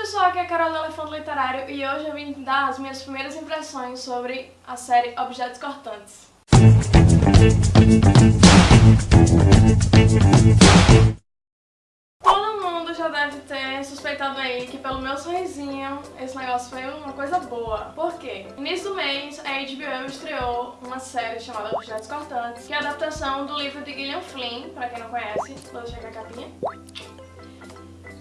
pessoal, aqui é a Carol do Elefante Literário e hoje eu vim dar as minhas primeiras impressões sobre a série Objetos Cortantes. Todo mundo já deve ter suspeitado aí que pelo meu sorrisinho esse negócio foi uma coisa boa. Por quê? No início do mês, a HBO estreou uma série chamada Objetos Cortantes, que é a adaptação do livro de Gillian Flynn, pra quem não conhece, vou deixar aqui a capinha.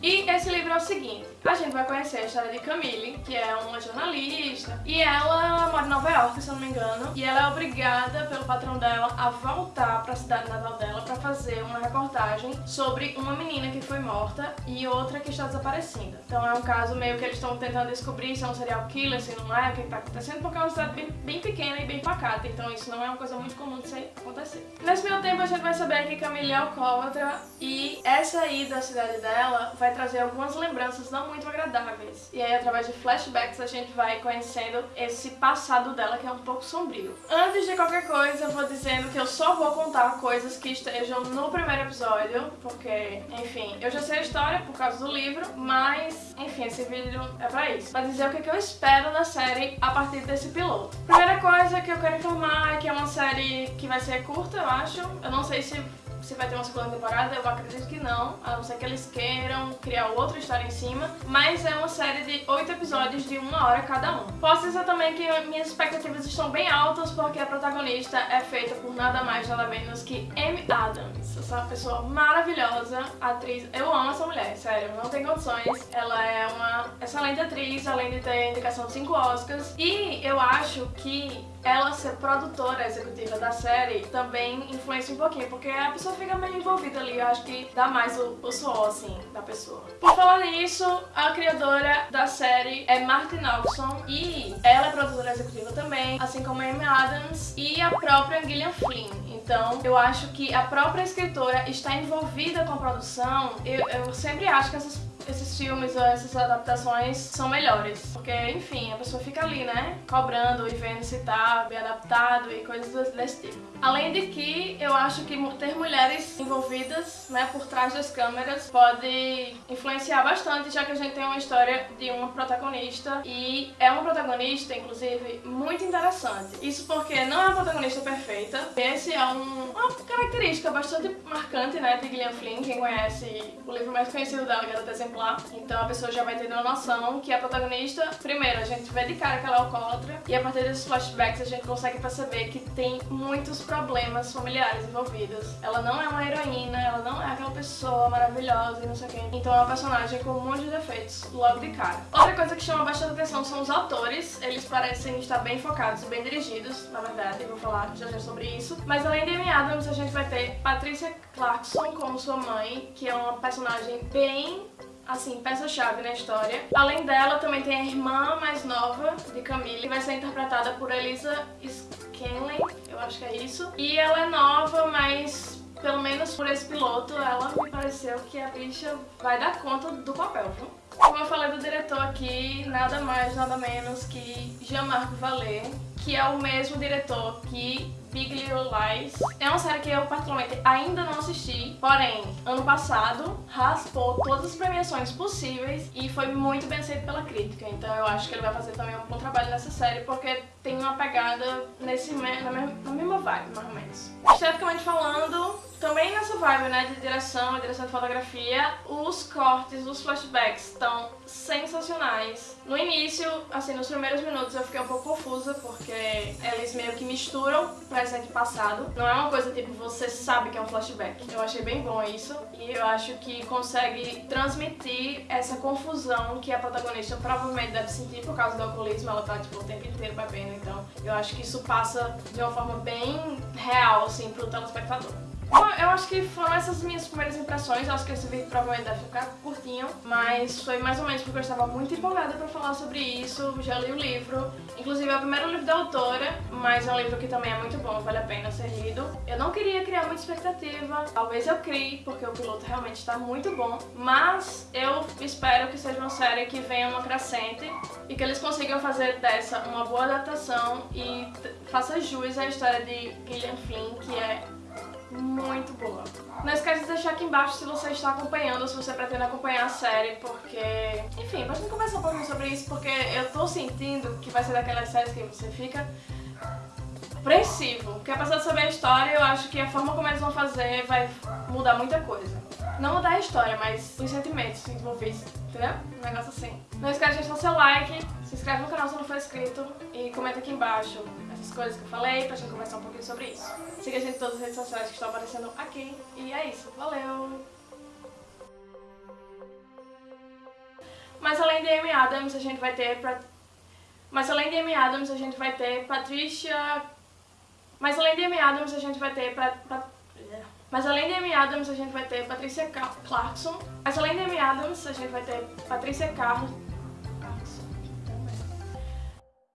E esse livro é o seguinte, a gente vai conhecer a história de Camille, que é uma jornalista, e ela mora em Nova York, se eu não me engano, e ela é obrigada pelo patrão dela a voltar para a cidade natal dela para fazer uma reportagem sobre uma menina que foi morta e outra que está desaparecida. Então é um caso meio que eles estão tentando descobrir se é um serial killer, se não é, o que está acontecendo, porque é uma cidade bem, bem, pequena e bem pacata, então isso não é uma coisa muito comum de acontecer. Nesse meio tempo a gente vai saber que Camille é alcoólatra e essa ida à cidade dela vai trazer algumas lembranças não muito agradáveis. E aí, através de flashbacks, a gente vai conhecendo esse passado dela que é um pouco sombrio. Antes de qualquer coisa, eu vou dizendo que eu só vou contar coisas que estejam no primeiro episódio, porque, enfim, eu já sei a história por causa do livro, mas, enfim, esse vídeo é pra isso. Pra dizer o que eu espero da série a partir desse piloto. Primeira coisa que eu quero informar é que é uma série que vai ser curta, eu acho. Eu não sei se se vai ter uma segunda temporada, eu acredito que não, a não ser que eles queiram criar outra história em cima, mas é uma série de oito episódios de uma hora cada um. Posso dizer também que minhas expectativas estão bem altas porque a protagonista é feita por nada mais nada menos que Amy Adams, essa pessoa maravilhosa, atriz, eu amo essa mulher, sério, não tem condições, ela é uma excelente atriz, além de ter indicação de 5 Oscars, e eu acho que ela ser produtora executiva da série também influencia um pouquinho, porque a pessoa fica meio envolvida ali, eu acho que dá mais o, o suor, assim, da pessoa. Por falar nisso, a criadora da série é Martin Nelson e ela é produtora executiva também, assim como a Amy Adams e a própria Gillian Flynn. Então, eu acho que a própria escritora está envolvida com a produção. Eu, eu sempre acho que essas esses filmes ou essas adaptações são melhores. Porque, enfim, a pessoa fica ali, né? Cobrando e vendo se tá bem adaptado e coisas desse tipo. Além de que eu acho que ter mulheres envolvidas, né, por trás das câmeras pode influenciar bastante, já que a gente tem uma história de uma protagonista e é uma protagonista, inclusive, muito interessante. Isso porque não é uma protagonista perfeita. Esse é um, uma característica bastante marcante, né, de Gillian Flynn. Quem conhece o livro mais conhecido dela, Garota Exemplar, exemplar. Então a pessoa já vai ter uma noção que a protagonista, primeiro, a gente vê de cara que ela é alcoólatra e a partir desses flashbacks a gente consegue perceber que tem muitos problemas familiares envolvidos. Ela não é uma heroína, ela não é aquela pessoa maravilhosa e não sei o quê. Então é uma personagem com um monte de defeitos logo de cara. Outra coisa que chama bastante atenção são os atores. Eles parecem estar bem focados e bem dirigidos, na verdade, vou falar já já sobre isso. Mas além de Amy Adams, a gente vai ter Patricia Clarkson como sua mãe, que é uma personagem bem assim, peça-chave na história. Além dela, também tem a irmã mais nova de Camille, que vai ser interpretada por Elisa Scanlon, eu acho que é isso. E ela é nova, mas pelo menos por esse piloto, ela me pareceu que a bicha vai dar conta do papel, viu? Como eu falei do diretor aqui, nada mais, nada menos que Jean-Marc Vallée, que é o mesmo diretor que Big Little Lies. É uma série que eu particularmente ainda não assisti, porém, ano passado raspou todas as premiações possíveis e foi muito bem aceito pela crítica. Então eu acho que ele vai fazer também um bom trabalho nessa série porque tem uma pegada nesse, na, mesma, na mesma vibe, mais ou menos. Esteticamente falando, também nessa vibe, né, de direção e direção de fotografia, os cortes, os flashbacks estão sensacionais. No início, assim, nos primeiros minutos eu fiquei um pouco confusa, porque eles meio que misturam presente e passado. Não é uma coisa tipo, você sabe que é um flashback. Eu achei bem bom isso, e eu acho que consegue transmitir essa confusão que a protagonista provavelmente deve sentir por causa do alcoolismo, ela tá, tipo, o tempo inteiro bebendo, então eu acho que isso passa de uma forma bem real, assim, pro telespectador. Bom, eu acho que foram essas minhas primeiras impressões, eu acho que esse vídeo provavelmente deve ficar curtinho, mas foi mais ou menos porque eu estava muito empolgada pra falar sobre isso, já li o livro, inclusive é o primeiro livro da autora, mas é um livro que também é muito bom, vale a pena ser lido. Eu não queria criar muita expectativa, talvez eu crie, porque o piloto realmente está muito bom, mas eu espero que seja uma série que venha uma crescente e que eles consigam fazer dessa uma boa adaptação e faça jus à história de Gillian Flynn, que é muito boa. Não esquece de deixar aqui embaixo se você está acompanhando se você pretende acompanhar a série, porque, enfim, bastante sobre isso porque eu tô sentindo que vai ser daquelas séries que você fica apreensivo. Porque apesar de saber a história, eu acho que a forma como eles vão fazer vai mudar muita coisa. Não mudar a história, mas os sentimentos envolvidos, entendeu? Um negócio assim. Não esquece de deixar seu like, se inscreve no canal se não for inscrito e comenta aqui embaixo essas coisas que eu falei pra gente conversar um pouquinho sobre isso. Siga a gente em todas as redes sociais que estão aparecendo aqui. E é isso. Valeu! Mas além de Amy Adams, a gente vai ter... Pra... Mas além de Amy Adams, a gente vai ter Patricia... Mas além de Amy Adams, a gente vai ter... Pra... Pra... Mas além de Amy Adams, a gente vai ter Patricia Clarkson. Mas além de Amy Adams, a gente vai ter Patricia Carlos...